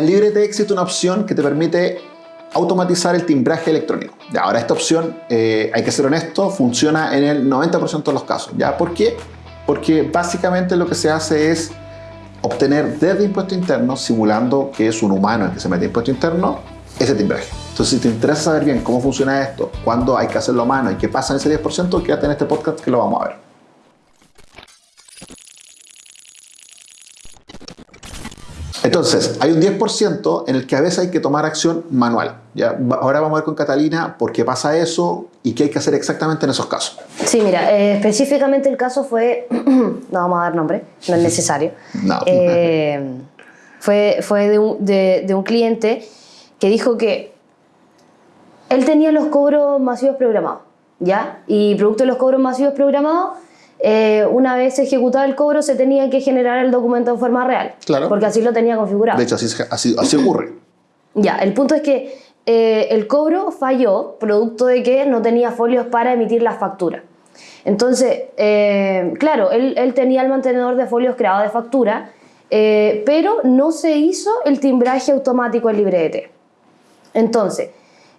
en LibreT existe una opción que te permite automatizar el timbraje electrónico. Ya, ahora esta opción, eh, hay que ser honesto, funciona en el 90% de los casos. ¿ya? ¿Por qué? Porque básicamente lo que se hace es obtener desde impuesto interno, simulando que es un humano el que se mete impuesto interno, ese timbraje. Entonces, si te interesa saber bien cómo funciona esto, cuándo hay que hacerlo a mano y qué pasa en ese 10%, quédate en este podcast que lo vamos a ver. Entonces, hay un 10% en el que a veces hay que tomar acción manual. ¿ya? Ahora vamos a ver con Catalina por qué pasa eso y qué hay que hacer exactamente en esos casos. Sí, mira, eh, específicamente el caso fue, no vamos a dar nombre, no es necesario. No. Eh, fue fue de, un, de, de un cliente que dijo que él tenía los cobros masivos programados, ¿ya? Y producto de los cobros masivos programados, eh, una vez ejecutado el cobro se tenía que generar el documento en forma real. Claro. Porque así lo tenía configurado. De hecho, así, así, así ocurre. Ya, el punto es que eh, el cobro falló producto de que no tenía folios para emitir la factura. Entonces, eh, claro, él, él, tenía el mantenedor de folios creado de factura, pero no se hizo el timbraje automático en LibreT. Entonces,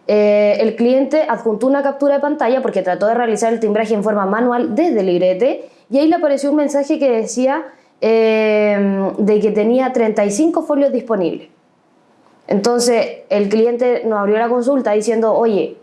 eh, el cliente adjuntó una captura de pantalla porque trató de realizar el timbraje en forma manual desde Librete y ahí le apareció un mensaje que decía eh, de que tenía 35 folios disponibles. Entonces el cliente nos abrió la consulta diciendo, oye,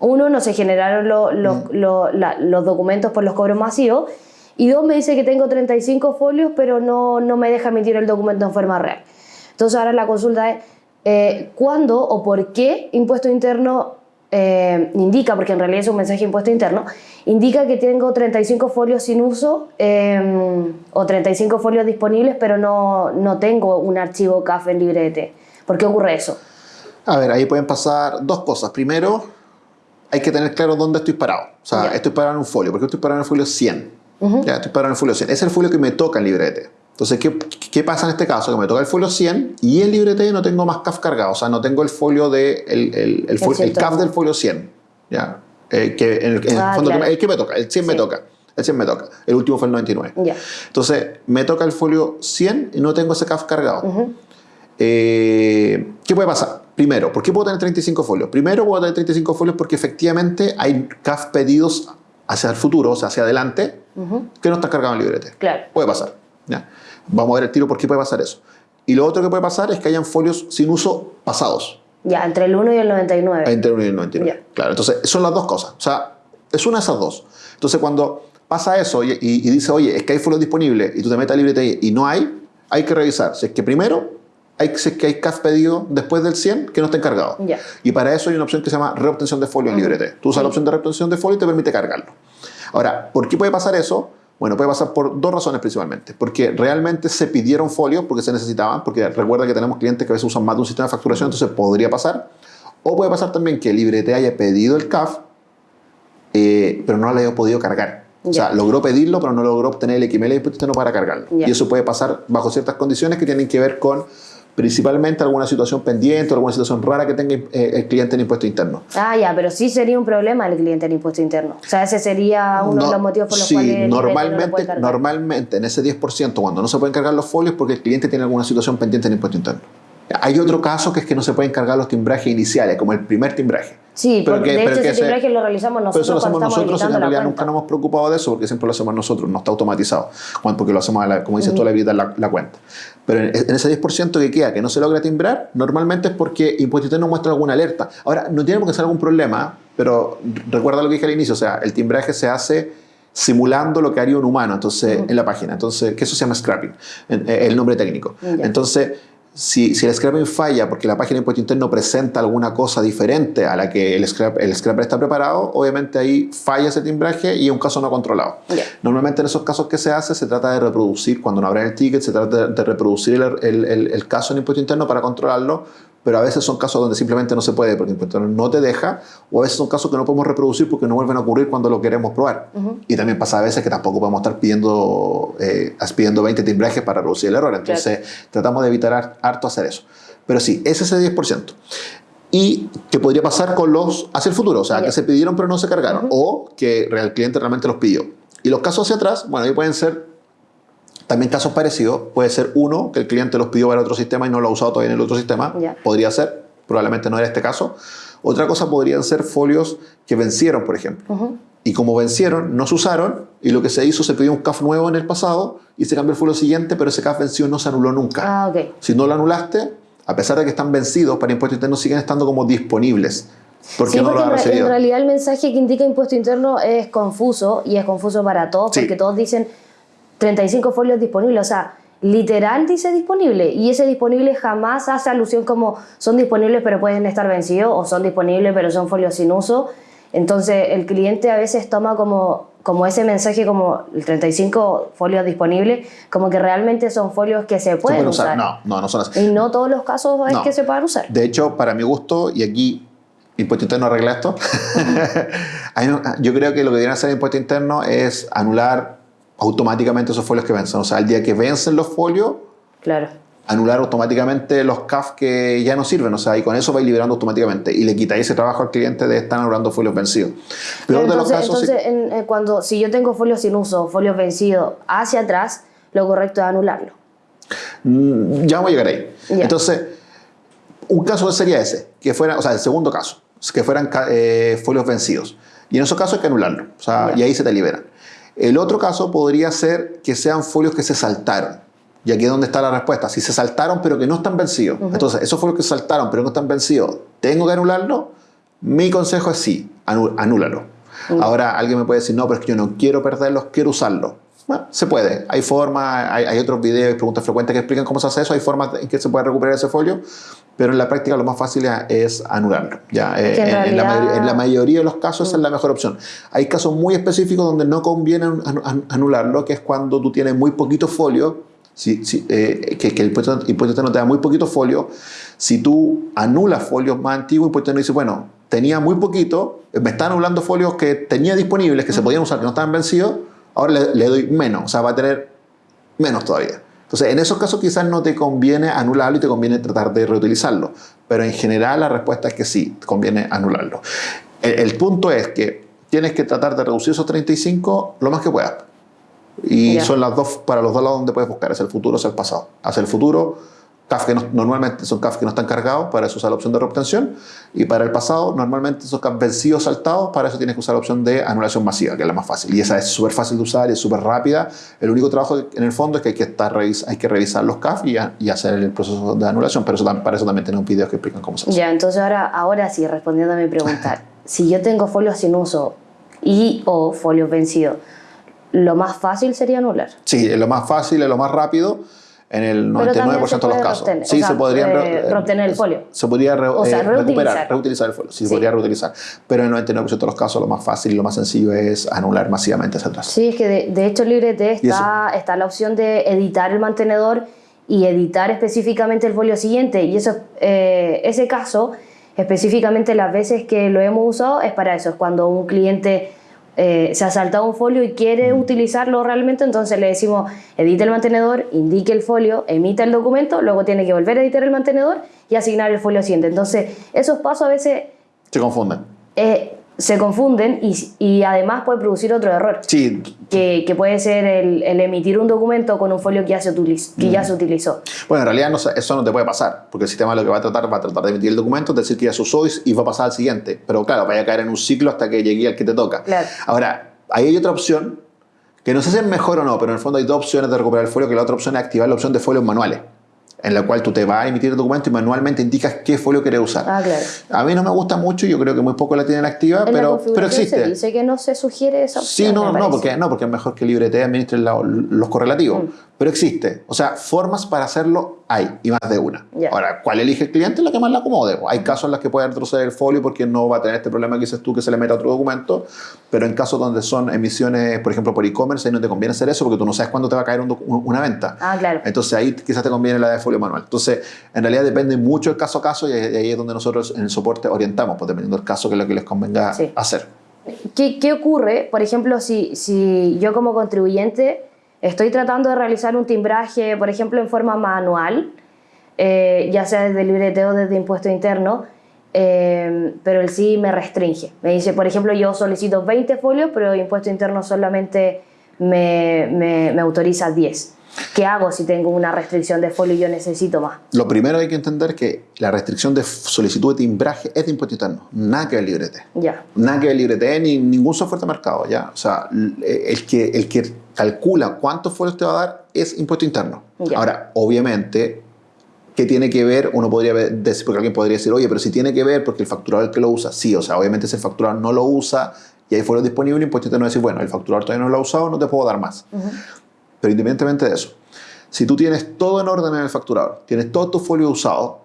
uno, no se generaron lo, lo, mm. lo, la, los documentos por los cobros masivos y dos, me dice que tengo 35 folios pero no, no me deja emitir el documento en forma real. Entonces ahora la consulta es, eh, cuándo o por qué impuesto interno eh, indica, porque en realidad es un mensaje de impuesto interno, indica que tengo 35 folios sin uso eh, o 35 folios disponibles, pero no, no tengo un archivo CAF en LibreT. ¿Por qué ocurre eso? A ver, ahí pueden pasar dos cosas. Primero, hay que tener claro dónde estoy parado. O sea, yeah. estoy parado en un folio. ¿Por qué estoy parado en el folio 100? Uh -huh. ya, estoy parado en el folio 100. Ese es el folio que me toca en LibreT. Entonces, ¿qué, ¿qué, pasa en este caso? Que me toca el folio 100 y en LibreT no tengo más CAF cargado, o sea, no tengo el folio de, el, el, el, folio, el CAF del folio 100, ¿ya? Eh, que en el, en ah, fondo claro. que me, el que me toca, el 100 sí. me toca, el 100 me toca, el último fue el 99. Yeah. Entonces, me toca el folio 100 y no tengo ese CAF cargado. Uh -huh. eh, ¿Qué puede pasar? Primero, ¿por qué puedo tener 35 folios? Primero, puedo tener 35 folios porque efectivamente hay CAF pedidos hacia el futuro, o sea, hacia adelante, uh -huh. que no están cargados en LibreT. Claro. Puede pasar. ¿ya? Vamos a ver el tiro por qué puede pasar eso. Y lo otro que puede pasar es que hayan folios sin uso pasados. Ya, entre el 1 y el 99. Entre el 1 y el 99. Ya. Claro, entonces son las dos cosas. O sea, es una de esas dos. Entonces cuando pasa eso y, y, y dice, oye, es que hay folios disponibles y tú te metes a LibreTI y no hay, hay que revisar. Si es que primero, hay, si es que hay CAF pedido después del 100 que no estén cargados. Ya. Y para eso hay una opción que se llama reobtención de folio en LibreT. Tú usas la opción de reobtención de folio y te permite cargarlo. Ahora, ¿por qué puede pasar eso? Bueno, puede pasar por dos razones principalmente. Porque realmente se pidieron folios porque se necesitaban, porque recuerda que tenemos clientes que a veces usan más de un sistema de facturación, entonces podría pasar. O puede pasar también que LibreT haya pedido el CAF, eh, pero no lo haya podido cargar. O sea, logró pedirlo, pero no logró obtener el XML y no para cargarlo. Yeah. Y eso puede pasar bajo ciertas condiciones que tienen que ver con principalmente alguna situación pendiente o alguna situación rara que tenga eh, el cliente en impuesto interno. Ah, ya, pero sí sería un problema el cliente en impuesto interno. O sea, ese sería uno no, de los motivos por los sí, cuales normalmente, no normalmente en ese 10% cuando no se pueden cargar los folios porque el cliente tiene alguna situación pendiente en impuesto interno. Hay otro caso que es que no se pueden cargar los timbrajes iniciales, como el primer timbraje. Sí, pero porque que, de hecho ese timbraje lo realizamos nosotros. Pero eso lo hacemos nosotros y en realidad nunca nos hemos preocupado de eso porque siempre lo hacemos nosotros, no está automatizado, porque lo hacemos, como dices tú, la habilitar la, la, cuenta. Pero en, en ese 10% que queda, que no se logra timbrar, normalmente es porque Impuesto Interno muestra alguna alerta. Ahora, no tiene por qué ser algún problema, pero recuerda lo que dije al inicio, o sea, el timbraje se hace simulando lo que haría un humano entonces, uh -huh. en la página. Entonces, que eso se llama scrapping, el nombre técnico. Entonces, si, si, el scrapping falla porque la página de impuesto interno presenta alguna cosa diferente a la que el, scrap, el scrapper está preparado, obviamente ahí falla ese timbraje y es un caso no controlado. Yeah. Normalmente en esos casos que se hace, se trata de reproducir, cuando no abren el ticket, se trata de, de reproducir el, el, caso en impuesto interno para controlarlo, pero a veces son casos donde simplemente no se puede porque el impuesto no te deja, o a veces son casos que no podemos reproducir porque no vuelven a ocurrir cuando lo queremos probar. Uh -huh. Y también pasa a veces que tampoco podemos estar pidiendo, eh, pidiendo 20 timbrajes para reducir el error. Entonces, claro. tratamos de evitar harto hacer eso. Pero sí, ese es el 10%. Y que podría pasar con los hacia el futuro, o sea, que se pidieron pero no se cargaron, uh -huh. o que el cliente realmente los pidió. Y los casos hacia atrás, bueno, ahí pueden ser También casos parecidos, puede ser uno, que el cliente los pidió para otro sistema y no lo ha usado todavía en el otro sistema, podría ser, probablemente no era este caso. Otra cosa podrían ser folios que vencieron, por ejemplo. Y como vencieron, no se usaron y lo que se hizo, se pidió un CAF nuevo en el pasado y se cambió el folio siguiente, pero ese CAF vencido no se anuló nunca. Ah, ok. Si no lo anulaste, a pesar de que están vencidos para impuestos internos, siguen estando como disponibles. Porque sí, no porque lo en, han en recibido. realidad el mensaje que indica impuesto interno es confuso y es confuso para todos Sí. porque todos dicen 35 folios disponibles, o sea, literal dice disponible y ese disponible jamás hace alusión como son disponibles pero pueden estar vencidos o son disponibles pero son folios sin uso. Entonces el cliente a veces toma como, como ese mensaje como el 35 folios disponibles, como que realmente son folios que se Se pueden pueden usar. usar. No, no, no son así. Y no todos los casos es No. que se puedan usar. De hecho, para mi gusto, y aquí Impuesto Interno arregla esto, yo creo que lo que deberían hacer Impuesto Interno es anular automáticamente esos folios que vencen. O sea, el día que vencen los folios, Claro. anular automáticamente los CAF que ya no sirven. O sea, y con eso vais liberando automáticamente. Y le quitáis ese trabajo al cliente de estar anulando folios vencidos. Peor Pero de los entonces, casos, entonces en- eh, cuando, si yo tengo folios sin uso, folios vencidos hacia atrás, lo correcto es anularlo. Mm, Ya vamos a llegar ahí. Ya. Entonces, un caso sería ese, que fuera, o sea, el segundo caso, que fueran eh, folios vencidos. Y en esos casos hay que anularlo, o sea, Ya. y ahí se te liberan. El otro caso podría ser que sean folios que se saltaron. Y aquí es donde está la respuesta. Si se saltaron pero que no están vencidos. Entonces, esos folios que se saltaron pero no están vencidos, ¿tengo que anularlo? Mi consejo es sí, anúlalo. Ahora, alguien me puede decir, no, pero es que yo no quiero perderlos, quiero usarlos. Bueno, se puede. Hay formas, hay, hay otros videos y preguntas frecuentes que explican cómo se hace eso. Hay formas en que se puede recuperar ese folio, pero en la práctica lo más fácil es anularlo. Ya, eh, en en, en la realidad- mayoría, en la mayoría de los casos esa es la mejor opción. Hay casos muy específicos donde no conviene anu- anu- anularlo, que es cuando tú tienes muy poquito folio, si, si, eh, que, que el impuesto, impuesto interno te da muy poquito folio. Si tú anulas folios más antiguos, el impuesto interno dice, bueno, tenía muy poquito, me está anulando folios que tenía disponibles, que se podían usar, que no estaban vencidos, ahora le, le doy menos, o sea, va a tener menos todavía. Entonces, en esos casos quizás no te conviene anularlo y te conviene tratar de reutilizarlo. Pero en general la respuesta es que sí, te conviene anularlo. El, el punto es que tienes que tratar de reducir esos 35 lo más que puedas. Y son las dos, para los dos lados donde puedes buscar, es el futuro, es el pasado. Hacia el futuro, CAF que no- normalmente son CAF que no están cargados, para eso usar la opción de reobtención. Y para el pasado, normalmente son CAF vencidos saltados, para eso tienes que usar la opción de anulación masiva, que es la más fácil. Y esa es súper fácil de usar y es súper rápida. El único trabajo en el fondo es que hay que, estar, hay que revisar los CAF y, a- y hacer el proceso de anulación. Pero eso, para eso también tenemos videos que explican cómo se hace. Ya, entonces ahora, ahora sí, respondiendo a mi pregunta, si yo tengo folios sin uso y o folios vencidos, lo más fácil sería anular. Sí, es lo más fácil, es lo más rápido. En el Pero 99% también se de los casos. reobtener, sí, o sea, se podrían eh, reobtener el folio. Se podría re- O sea, eh, recuperar, reutilizar. reutilizar el folio. Sí, se Sí. podría reutilizar. Pero en el 99% de los casos, lo más fácil y lo más sencillo es anular masivamente hacia atrás. Sí, es que de, de hecho LibreT ¿Y está, está la opción de editar el mantenedor y editar específicamente el folio siguiente. Y eso, eh, ese caso, específicamente las veces que lo hemos usado, es para eso. Es cuando un cliente eh, se ha saltado un folio y quiere Mm. utilizarlo realmente, entonces le decimos edite el mantenedor, indique el folio, emita el documento, luego tiene que volver a editar el mantenedor y asignar el folio siguiente. Entonces, esos pasos a veces Se confunden. eh, se confunden y, y además puede producir otro error Sí, que, que puede ser el, el emitir un documento con un folio que ya se, utiliz- que Mm. ya se utilizó. bueno, en realidad no eso no te puede pasar, porque el sistema lo que va a tratar va a tratar de emitir el documento, decir que ya se usó y va a pasar al siguiente. Pero claro, vaya a caer en un ciclo hasta que llegue al que te toca. Claro. Ahora, ahí hay otra opción, que no sé si es mejor o no, pero en el fondo hay dos opciones de recuperar el folio, que la otra opción es activar la opción de folios manuales, en la cual tú te vas a emitir el documento y manualmente indicas qué folio quieres usar. Ah, claro. A mí no me gusta mucho, yo creo que muy poco la tienen activa, En la pero, pero existe. se dice que no se sugiere esa opción. Sí, no, no, parece. porque, no, porque es mejor que LibreT administre los correlativos. Mm. Pero existe. O sea, formas para hacerlo hay, y más de una. Ahora, ¿cuál elige el cliente? La que más le acomode. Hay casos en los que puede retroceder el folio porque no va a tener este problema que dices tú que se le meta otro documento. Pero en casos donde son emisiones, por ejemplo, por e-commerce, ahí no te conviene hacer eso porque tú no sabes cuándo te va a caer un una venta. Ah, claro. Entonces ahí quizás te conviene la de folio manual. Entonces, en realidad depende mucho del caso a caso y ahí es donde nosotros en el soporte orientamos, pues dependiendo del caso que es lo que les convenga Sí. hacer. ¿Qué, qué ocurre, por ejemplo, si, si yo como contribuyente estoy tratando de realizar un timbraje, por ejemplo, en forma manual, eh, ya sea desde LibreT o desde impuesto interno, eh, pero el sí me restringe. Me dice, por ejemplo, yo solicito 20 folios, pero impuesto interno solamente me, me- me autoriza 10. ¿Qué hago si tengo una restricción de folio y yo necesito más? Lo primero hay que entender que la restricción de solicitud de timbraje es de impuesto interno, nada que ver librete. Ya. Nada que ver librete ni ningún software de mercado, ¿ya? O sea, el que, el que calcula cuántos folios te va a dar es impuesto interno. Ahora, obviamente, ¿qué tiene que ver? Uno podría decir, porque alguien podría decir, oye, pero si tiene que ver porque el facturador es el que lo usa. Sí, o sea, obviamente si el facturador no lo usa y hay folios disponibles, impuesto interno va a decir, bueno, el facturador todavía no lo ha usado, no te puedo dar más. Pero independientemente de eso, si tú tienes todo en orden en el facturador, tienes todo tu folio usado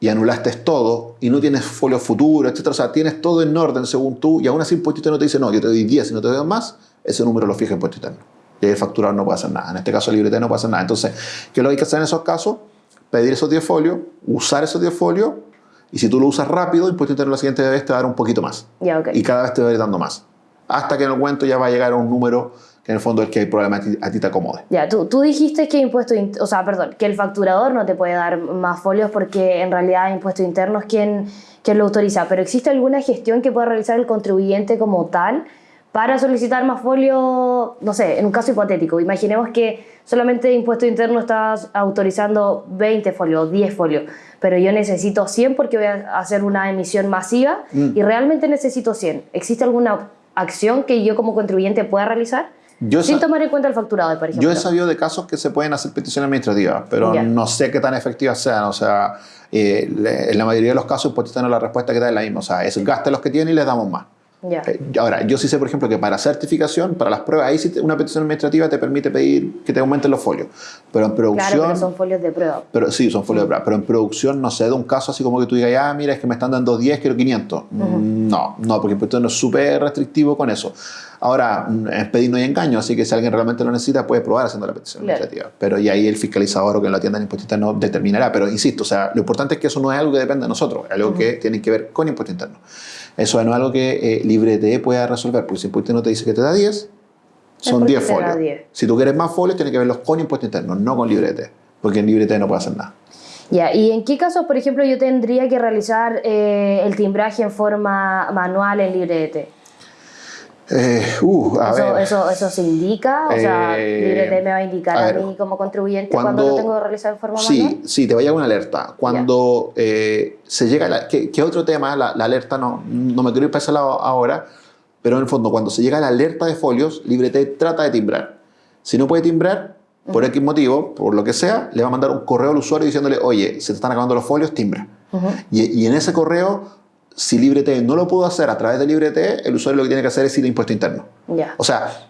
y anulaste todo y no tienes folio futuro, etc. O sea, tienes todo en orden según tú y aún así impuesto interno te dice, no, yo te doy 10 y no te doy más, ese número lo fija impuesto interno. El facturador no puede hacer nada. En este caso, el librete no puede hacer nada. Entonces, ¿qué es lo que hay que hacer en esos casos? Pedir esos 10 folios, usar esos 10 folios y si tú lo usas rápido, impuesto interno la siguiente vez te va a dar un poquito más. Ya, ok. Y cada vez te va a ir dando más. Hasta que en el cuento ya va a llegar a un número que en el fondo es que el problema a ti, a ti te acomode. Ya, tú, tú dijiste que impuesto, o sea, perdón, que el facturador no te puede dar más folios porque en realidad impuesto interno es quien, quien lo autoriza, pero ¿existe alguna gestión que pueda realizar el contribuyente como tal para solicitar más folios, no sé, en un caso hipotético? Imaginemos que solamente impuesto interno está autorizando 20 folios, 10 folios, pero yo necesito 100 porque voy a hacer una emisión masiva y realmente necesito 100. ¿Existe alguna acción que yo como contribuyente pueda realizar? Yo Sin tomar en cuenta el facturador, por ejemplo. Yo he sabido de casos que se pueden hacer peticiones administrativas, pero no sé qué tan efectivas sean. O sea, eh, le- en la mayoría de los casos, pues tienen la respuesta que da es la misma. O sea, es gaste los que tiene y les damos más. Ya. Eh, Ahora, yo sí sé, por ejemplo, que para certificación, para las pruebas, ahí sí te- una petición administrativa te permite pedir que te aumenten los folios. Pero en producción. Claro, pero son folios de prueba. Pero sí, son folios de prueba. Pero en producción no sé de un caso así como que tú digas, ah, mira, es que me están dando 10, quiero 500. Mm, No, no, porque el impuesto no es súper restrictivo con eso. Ahora, mm, es pedir no hay engaño, así que si alguien realmente lo necesita, puede probar haciendo la petición Claro. administrativa. Pero y ahí el fiscalizador o que lo atienda en impuesto interno determinará. Pero insisto, o sea, lo importante es que eso no es algo que depende de nosotros, es algo que tiene que ver con impuesto interno. Eso no es algo que eh, Librete pueda resolver, porque si impuesto interno te dice que te da 10, son porque 10 te da folios. 10. Si tú quieres más folios, tienes que verlos con impuesto interno, no con librete, porque en librete no puede hacer nada. Ya, ¿y en qué casos, por ejemplo, yo tendría que realizar eh, el timbraje en forma manual en librete? Eh, uh, a Eso, ver. eso, ¿Eso se indica? O sea, Eh, librete me va a indicar a a, ver, mí como contribuyente cuando, lo tengo que realizar en forma sí, manual. Sí, te va a llegar una alerta. Cuando eh, se llega, la, que, que otro tema, la, la alerta, no, no me quiero ir para ese lado ahora, pero en el fondo, cuando se llega la alerta de folios, Librete trata de timbrar. Si no puede timbrar, por X motivo, por lo que sea, le va a mandar un correo al usuario diciéndole, oye, se te están acabando los folios, timbra. y, y en ese correo, si Librete no lo pudo hacer a través de Librete, el usuario lo que tiene que hacer es ir a impuesto interno. Ya. O sea,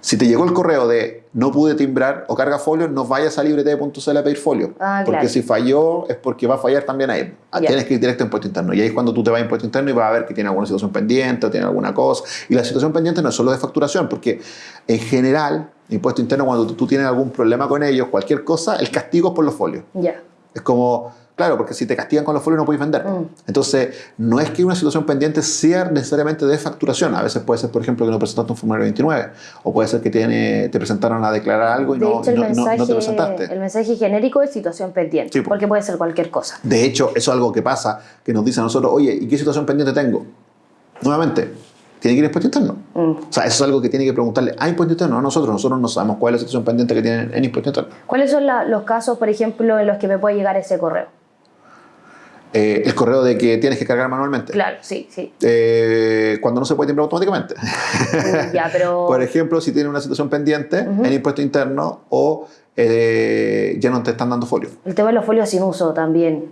si te llegó el correo de no pude timbrar o carga folio, no vayas a librete.cl a pedir folio. Ah, porque claro. si falló es porque va a fallar también ahí. Ah, Ya. Tienes que ir directo a impuesto interno. Y ahí es cuando tú te vas a impuesto interno y vas a ver que tiene alguna situación pendiente o tiene alguna cosa. Y la situación pendiente no es solo de facturación, porque en general, impuesto interno, cuando tú, tienes algún problema con ellos, cualquier cosa, el castigo es por los folios. Ya. Es como, claro, porque si te castigan con los folios no puedes vender. Mm. Entonces, no es que una situación pendiente sea necesariamente de facturación. A veces puede ser, por ejemplo, que no presentaste un formulario 29. O puede ser que tiene, te presentaron a declarar algo y De no, hecho, el no- no- mensaje, no te presentaste. el mensaje genérico es situación pendiente, Sí, po. porque puede ser cualquier cosa. De hecho, eso es algo que pasa, que nos dice a nosotros, oye, ¿y qué situación pendiente tengo? Nuevamente, tiene que ir a impuesto interno. Mm. O sea, eso es algo que tiene que preguntarle a impuesto interno, no a nosotros. Nosotros no sabemos cuál es la situación pendiente que tienen en impuesto interno. ¿Cuáles son la- los casos, por ejemplo, en los que me puede llegar ese correo? Eh, el correo de que tienes que cargar manualmente. Claro, sí, sí. Eh, cuando no se puede timbrar automáticamente. Ya, pero... Por ejemplo, si tienes una situación pendiente en impuesto interno o eh, ya no te están dando folio. El tema de los folios sin uso también,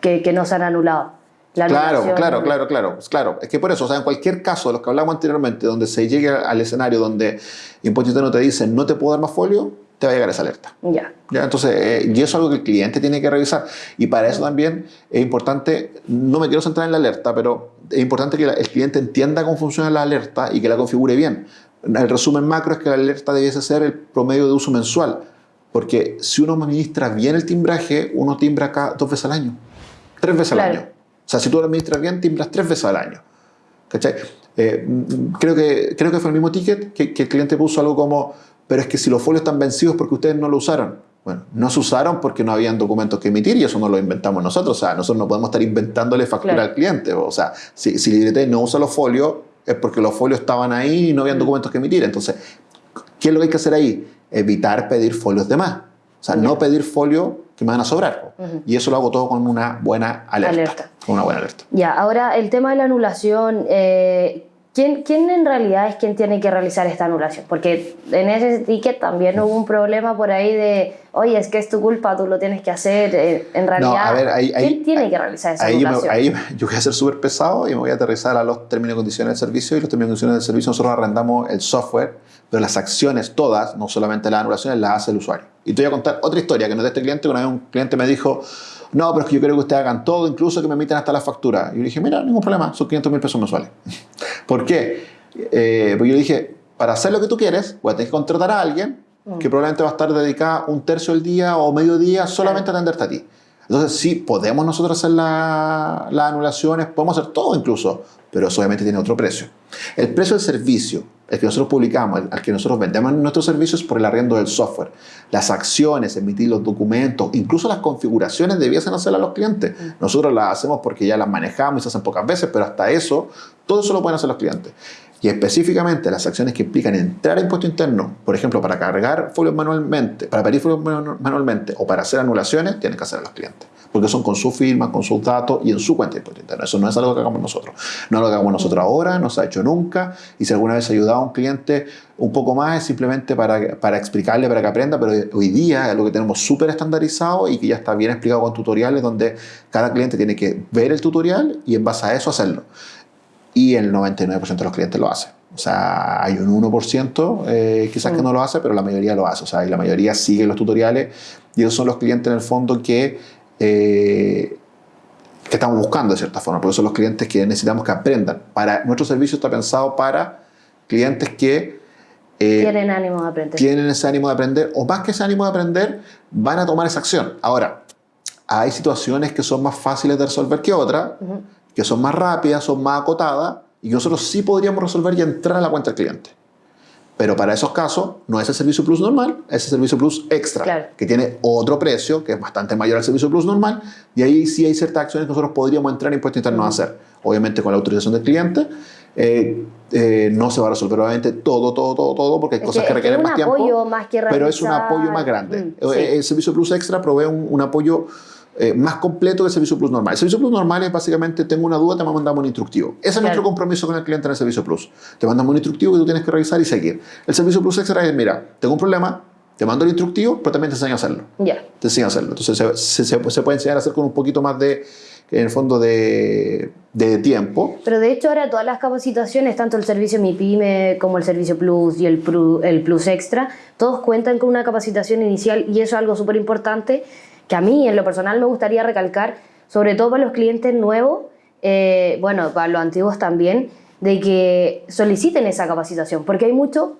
que, que no se han anulado. La Claro, claro, claro, claro, claro. Es que por eso, o sea, en cualquier caso de los que hablamos anteriormente, donde se llegue al escenario donde impuesto interno te dice no te puedo dar más folio, te va a llegar esa alerta. Ya. ¿Ya? Entonces, eh, y eso es algo que el cliente tiene que revisar. Y para eso también es importante, no me quiero centrar en la alerta, pero es importante que la- el cliente entienda cómo funciona la alerta y que la configure bien. El resumen macro es que la alerta debiese ser el promedio de uso mensual. Porque si uno administra bien el timbraje, uno timbra acá dos veces al año. Tres veces Claro. al año. O sea, si tú lo administras bien, timbras tres veces al año. ¿Cachai? Eh, mm, creo, que, creo que fue el mismo ticket que, que el cliente puso algo como, pero es que si los folios están vencidos porque ustedes no lo usaron. Bueno, no se usaron porque no habían documentos que emitir y eso no lo inventamos nosotros. O sea, nosotros no podemos estar inventándole factura Claro. al cliente. O sea, si, si Librete no usa los folios, es porque los folios estaban ahí y no habían documentos que emitir. Entonces, ¿qué es lo que hay que hacer ahí? evitar pedir folios de más. O sea, no pedir folio que me van a sobrar. Y eso lo hago todo con una buena alerta. Con una buena alerta. Ya, ahora el tema de la anulación, eh, ¿quién, ¿quién, en realidad es quien tiene que realizar esta anulación? Porque en ese ticket también hubo un problema por ahí de, oye, es que es tu culpa, tú lo tienes que hacer. Eh, en realidad, ¿quién tiene que realizar esa anulación? ahí yo voy a ser súper pesado y me voy a aterrizar a los términos y condiciones del servicio. Y los términos y condiciones del servicio nosotros arrendamos el software, pero las acciones todas, no solamente las anulaciones, las hace el usuario. Y te voy a contar otra historia que no es de este cliente. Una vez un cliente me dijo, no, pero es que yo creo que ustedes hagan todo, incluso que me emiten hasta la factura. Y yo dije, mira, ningún problema, son 500 mil pesos mensuales. ¿Por qué? Eh, porque yo le dije, para hacer lo que tú quieres, voy a tener que contratar a alguien mm. que probablemente va a estar dedicada un tercio del día o medio día solamente a atenderte a ti. Entonces, sí, podemos nosotros hacer las anulaciones, podemos hacer todo incluso, pero eso obviamente tiene otro precio. El precio del servicio, el que nosotros publicamos, al que nosotros vendemos nuestros servicios por el arriendo del software. Las acciones, emitir los documentos, incluso las configuraciones debiesen hacerlas los clientes. Nosotros las hacemos porque ya las manejamos y se hacen pocas veces, pero hasta eso, todo eso lo pueden hacer los clientes. Y específicamente las acciones que implican entrar a impuesto interno, por ejemplo, para cargar folios manualmente, para pedir folios manualmente o para hacer anulaciones, tienen que hacer los clientes porque son con su firma, con sus datos y en su cuenta de impuesto interno. Eso no es algo que hagamos nosotros. No es lo que hagamos nosotros ahora, no se ha hecho nunca. Y si alguna vez ha ayudado a un cliente un poco más, es simplemente para, para explicarle, para que aprenda, pero hoy día es lo que tenemos súper estandarizado y que ya está bien explicado con tutoriales donde cada cliente tiene que ver el tutorial y en base a eso hacerlo. Y el 99% de los clientes lo hace. O sea, hay un 1% eh, quizás que mm. no lo hace, pero la mayoría lo hace. O sea, y la mayoría sigue los tutoriales y esos son los clientes en el fondo que eh, que estamos buscando de cierta forma, porque son los clientes que necesitamos que aprendan. Para, nuestro servicio está pensado para clientes que eh, tienen ánimo de aprender. Tienen ese ánimo de aprender, o más que ese ánimo de aprender, van a tomar esa acción. Ahora, hay situaciones que son más fáciles de resolver que otras, que son más rápidas, son más acotadas, y nosotros sí podríamos resolver y entrar a la cuenta del cliente. Pero para esos casos no es el servicio plus normal, es el servicio plus extra, que tiene otro precio, que es bastante mayor al servicio plus normal, y ahí sí hay ciertas acciones que nosotros podríamos entrar en impuestos internos a hacer. Obviamente con la autorización del cliente, eh, eh, no se va a resolver obviamente todo, todo, todo, todo, porque hay cosas que, requieren más tiempo, más que pero es un apoyo más grande. Mm, eh, el servicio plus extra provee un apoyo eh, más completo que el servicio Plus normal. El servicio Plus normal es básicamente, tengo una duda, te mandamos un instructivo. Ese es nuestro compromiso con el cliente en el servicio Plus. Te mandamos un instructivo que tú tienes que revisar y seguir. El servicio Plus extra es, mira, tengo un problema, te mando el instructivo, pero también te enseño a hacerlo. Ya. Te enseño a hacerlo. Entonces se, se, puede enseñar a hacer con un poquito más de, en el fondo, de, de, tiempo. Pero de hecho ahora todas las capacitaciones, tanto el servicio MiPyme como el servicio Plus y el, el Plus Extra, todos cuentan con una capacitación inicial y eso es algo súper importante que a mí en lo personal me gustaría recalcar, sobre todo para los clientes nuevos, eh, bueno, para los antiguos también, de que soliciten esa capacitación, porque hay mucho,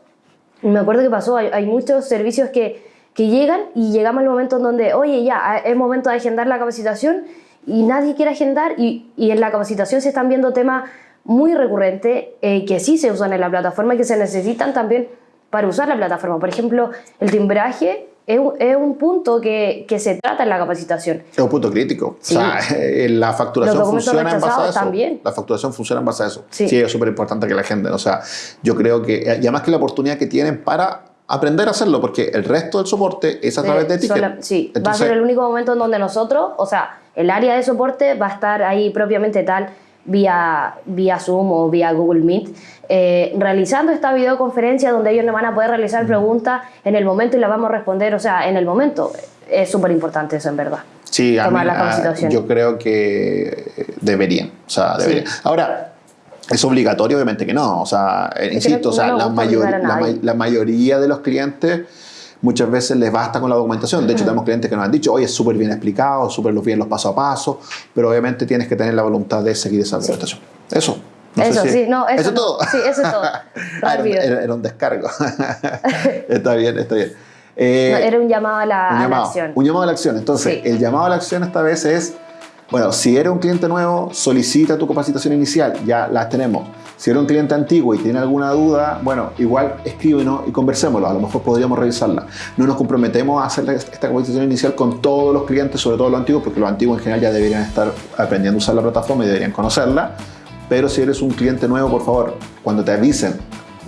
me acuerdo que pasó, hay, muchos servicios que, que, llegan y llegamos al momento en donde, oye, ya, es momento de agendar la capacitación y nadie quiere agendar y, y en la capacitación se están viendo temas muy recurrentes eh, que sí se usan en la plataforma y que se necesitan también para usar la plataforma. Por ejemplo, el timbraje es un, punto que, que, se trata en la capacitación. Es un punto crítico. O sea, la facturación funciona en base a eso. También. La facturación funciona en base a eso. Sí, es súper importante que la gente, o sea, yo creo que, y además que la oportunidad que tienen para aprender a hacerlo, porque el resto del soporte es a través de tickets. sí, va a ser el único momento en donde nosotros, o sea, el área de soporte va a estar ahí propiamente tal vía, vía Zoom o vía Google Meet, eh, realizando esta videoconferencia donde ellos nos van a poder realizar preguntas en el momento y las vamos a responder, o sea, en el momento. Es súper importante eso, en verdad. Sí, a mí, yo creo que deberían. O sea, deberían. Ahora, ¿Es obligatorio? Obviamente que no. O sea, insisto, o sea, la, la, mayoría de los clientes muchas veces les basta con la documentación. De hecho, tenemos clientes que nos han dicho, oye, es súper bien explicado, súper bien los paso a paso, pero obviamente tienes que tener la voluntad de seguir esa documentación. Eso. eso, sí, no, eso, ¿Eso todo. Sí, eso es todo. Ah, era, un descargo. está bien, está bien. Eh, era un llamado a la, acción. Un llamado a la acción. Entonces, el llamado a la acción esta vez es, bueno, si eres un cliente nuevo, solicita tu capacitación inicial, ya las tenemos. Si eres un cliente antiguo y tiene alguna duda, bueno, igual escríbenos y conversémoslo, a lo mejor podríamos revisarla. No nos comprometemos a hacer esta capacitación inicial con todos los clientes, sobre todo los antiguos, porque los antiguos en general ya deberían estar aprendiendo a usar la plataforma y deberían conocerla. Pero si eres un cliente nuevo, por favor, cuando te avisen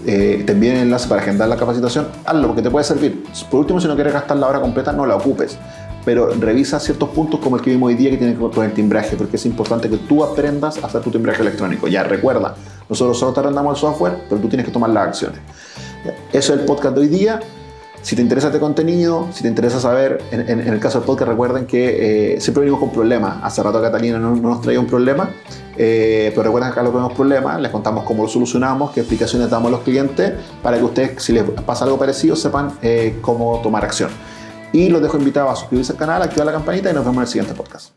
eh, te envíen el enlace para agendar la capacitación, hazlo porque te puede servir. Por último, si no quieres gastar la hora completa, no la ocupes. Pero revisa ciertos puntos como el que vimos hoy día que tiene que ver con el timbraje, porque es importante que tú aprendas a hacer tu timbraje electrónico. Ya, recuerda, nosotros solo te arrendamos el software, pero tú tienes que tomar las acciones. Eso es el podcast de hoy día. Si te interesa este contenido, si te interesa saber, en, el caso del podcast, recuerden que eh, siempre venimos con problemas. Hace rato Catalina no, nos traía un problema, eh, pero recuerden que acá lo vemos problemas, les contamos cómo lo solucionamos, qué explicaciones damos a los clientes, para que ustedes, si les pasa algo parecido, sepan eh, cómo tomar acción. Y los dejo invitados a suscribirse al canal, activar la campanita y nos vemos en el siguiente podcast.